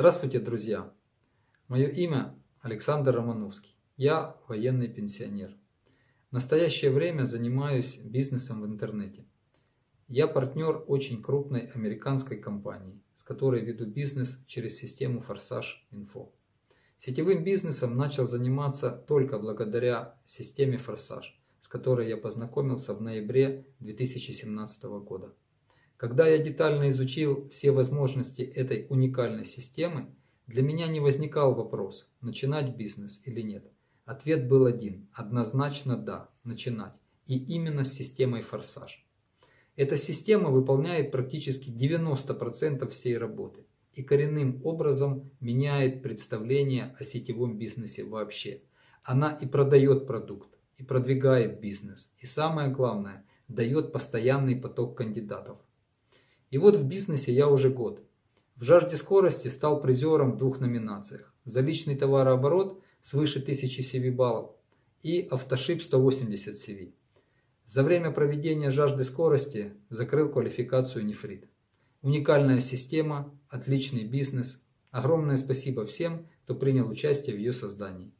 Здравствуйте, друзья! Мое имя Александр Романовский. Я военный пенсионер. В настоящее время занимаюсь бизнесом в интернете. Я партнер очень крупной американской компании, с которой веду бизнес через систему Форсаж Инфо. Сетевым бизнесом начал заниматься только благодаря системе Форсаж, с которой я познакомился в ноябре 2017 года. Когда я детально изучил все возможности этой уникальной системы, для меня не возникал вопрос, начинать бизнес или нет. Ответ был один, однозначно да, начинать. И именно с системой «Форсаж». Эта система выполняет практически 90% всей работы и коренным образом меняет представление о сетевом бизнесе вообще. Она и продает продукт, и продвигает бизнес, и самое главное, дает постоянный поток кандидатов. И вот в бизнесе я уже год. В жажде скорости стал призером в двух номинациях. За личный товарооборот свыше 1000 CV баллов и автошип 180 CV. За время проведения жажды скорости закрыл квалификацию нефрит. Уникальная система, отличный бизнес. Огромное спасибо всем, кто принял участие в ее создании.